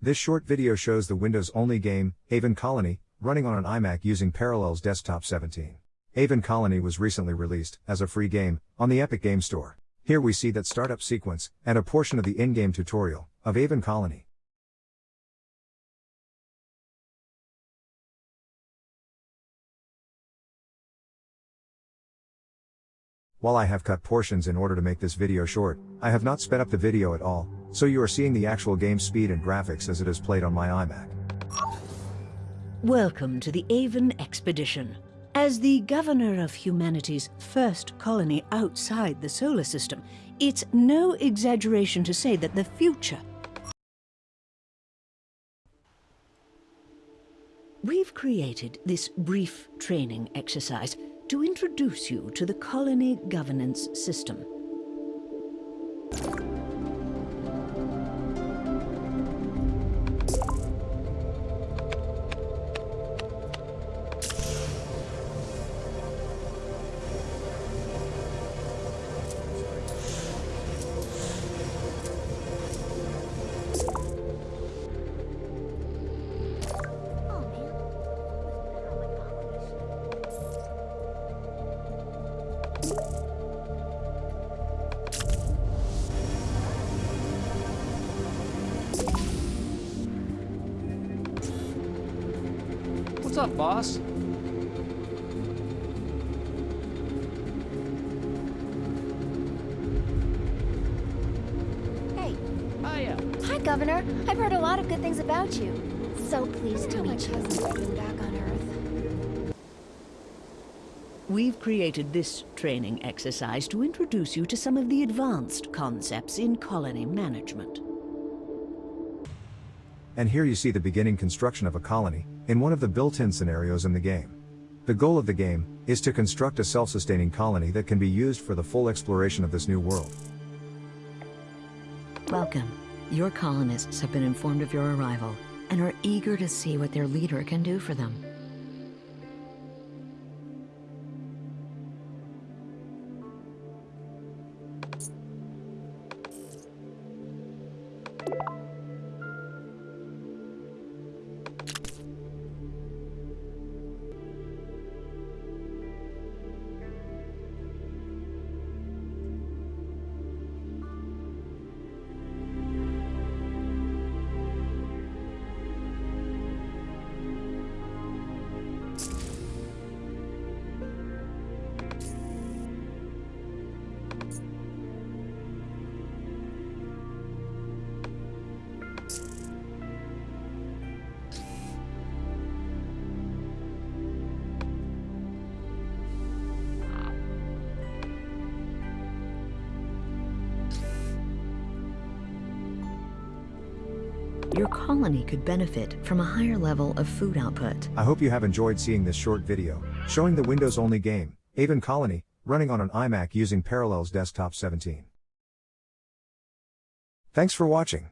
This short video shows the Windows-only game, Aven Colony, running on an iMac using Parallels Desktop 17. Aven Colony was recently released, as a free game, on the Epic Game Store. Here we see that startup sequence, and a portion of the in-game tutorial, of Aven Colony. While I have cut portions in order to make this video short, I have not sped up the video at all, so you are seeing the actual game speed and graphics as it is played on my iMac. Welcome to the Aven Expedition. As the governor of humanity's first colony outside the solar system, it's no exaggeration to say that the future We've created this brief training exercise to introduce you to the colony governance system. What's up, boss? Hey, Hiya. hi, Governor. I've heard a lot of good things about you. So pleased to meet you. back on Earth. We've created this training exercise to introduce you to some of the advanced concepts in colony management. And here you see the beginning construction of a colony, in one of the built-in scenarios in the game. The goal of the game, is to construct a self-sustaining colony that can be used for the full exploration of this new world. Welcome. Your colonists have been informed of your arrival and are eager to see what their leader can do for them. Your colony could benefit from a higher level of food output. I hope you have enjoyed seeing this short video, showing the Windows-only game, Aven Colony, running on an iMac using Parallels Desktop 17. Thanks for watching.